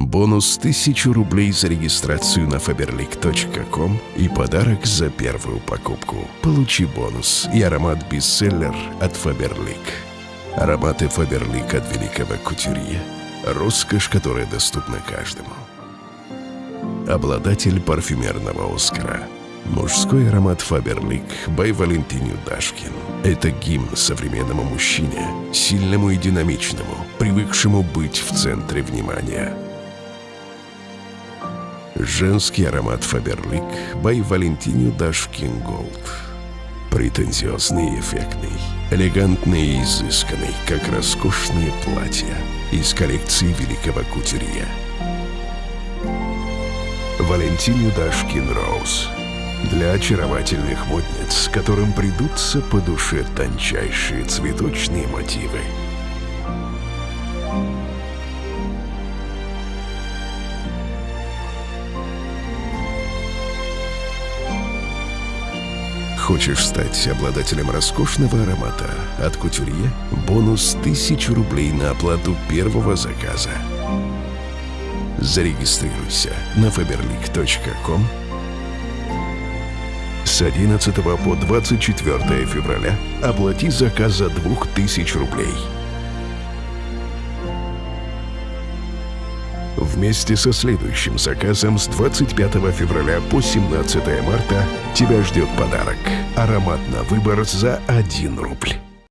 Бонус 1000 рублей за регистрацию на faberlic.com и подарок за первую покупку. Получи бонус и аромат-бестселлер от Faberlic. Ароматы Faberlic от великого кутюрье. Роскошь, которая доступна каждому. Обладатель парфюмерного Оскара. Мужской аромат Faberlic by Валентиню Дашкин. Это гимн современному мужчине, сильному и динамичному, привыкшему быть в центре внимания. Женский аромат Фаберлик by Валентиню Дашкин Голд. Претенциозный и эффектный, элегантный и изысканный, как роскошные платья из коллекции великого кутюрье. Валентиню Дашкин Роуз. Для очаровательных модниц, которым придутся по душе тончайшие цветочные мотивы. Хочешь стать обладателем роскошного аромата от кутюрье? Бонус 1000 рублей на оплату первого заказа. Зарегистрируйся на faberlic.com с 11 по 24 февраля оплати заказ за 2000 рублей. Вместе со следующим заказом с 25 февраля по 17 марта тебя ждет подарок. Аромат на выбор за 1 рубль.